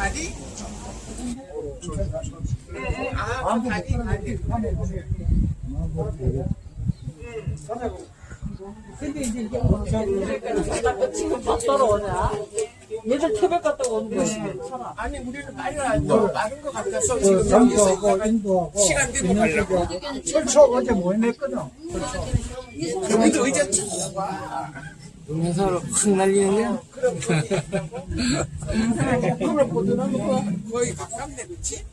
다리? 아, 그 다리, 다리. 근데 이제 이게 지금 막 떨어오냐? 얘들 태백 갔다 오는데 괜찮아. 아니, 우리는 빨리 너무 많은 것 같아서 지금 여기서 전도하고 있다가 인도하고 시간 되고 가려고. 철초 어제 모임했거든. 여기도 의자 좁 아. 동영상으로 확 날리는 거야? 그럼 보더라도 거의 가깝네, 그치?